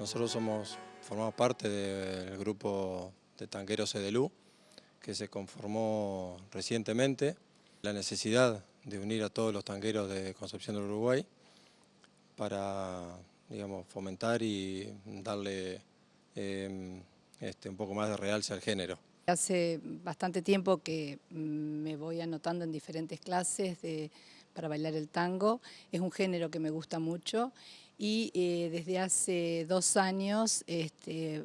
Nosotros somos, formamos parte del grupo de tanqueros Edelú, que se conformó recientemente. La necesidad de unir a todos los tanqueros de Concepción del Uruguay para digamos, fomentar y darle em, este, un poco más de realce al género. Hace bastante tiempo que mm, me voy anotando en diferentes clases para bailar el tango. Es un género que me gusta mucho y eh, desde hace dos años este,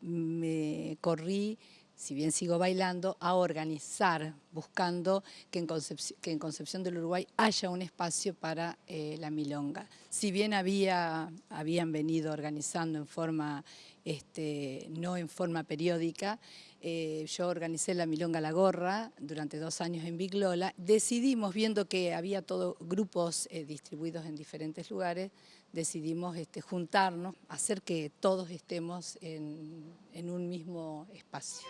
me corrí si bien sigo bailando, a organizar, buscando que en Concepción, del Uruguay haya un espacio para eh, la milonga. Si bien había, habían venido organizando en forma, este, no en forma periódica, eh, yo organicé la Milonga La Gorra durante dos años en Biglola. Decidimos, viendo que había todos grupos distribuidos en diferentes lugares, decidimos este, juntarnos, hacer que todos estemos en, en un mismo espacio.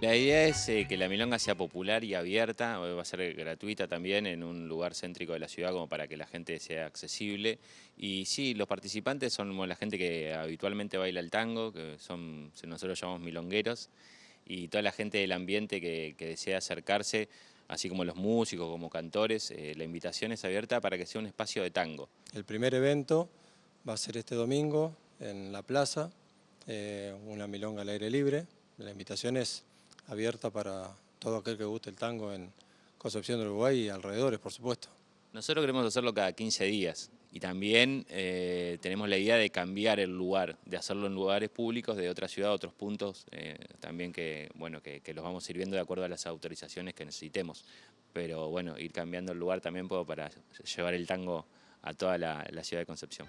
La idea es eh, que la milonga sea popular y abierta, va a ser gratuita también en un lugar céntrico de la ciudad como para que la gente sea accesible. Y sí, los participantes son la gente que habitualmente baila el tango, que son, nosotros llamamos milongueros, y toda la gente del ambiente que, desea acercarse, así como los músicos, como cantores, eh, la invitación es abierta para que sea un espacio de tango. El primer evento va a ser este domingo en la plaza, eh, una milonga al aire libre. La invitación es abierta para todo aquel que guste el tango en Concepción del Uruguay y alrededores, por supuesto. Nosotros queremos hacerlo cada 15 días y también eh, tenemos la idea de cambiar el lugar, de hacerlo en lugares públicos de otra ciudad, otros puntos, eh, también que, bueno, que, los vamos sirviendo de acuerdo a las autorizaciones que necesitemos. Pero bueno, ir cambiando el lugar también para llevar el tango a toda la ciudad de Concepción.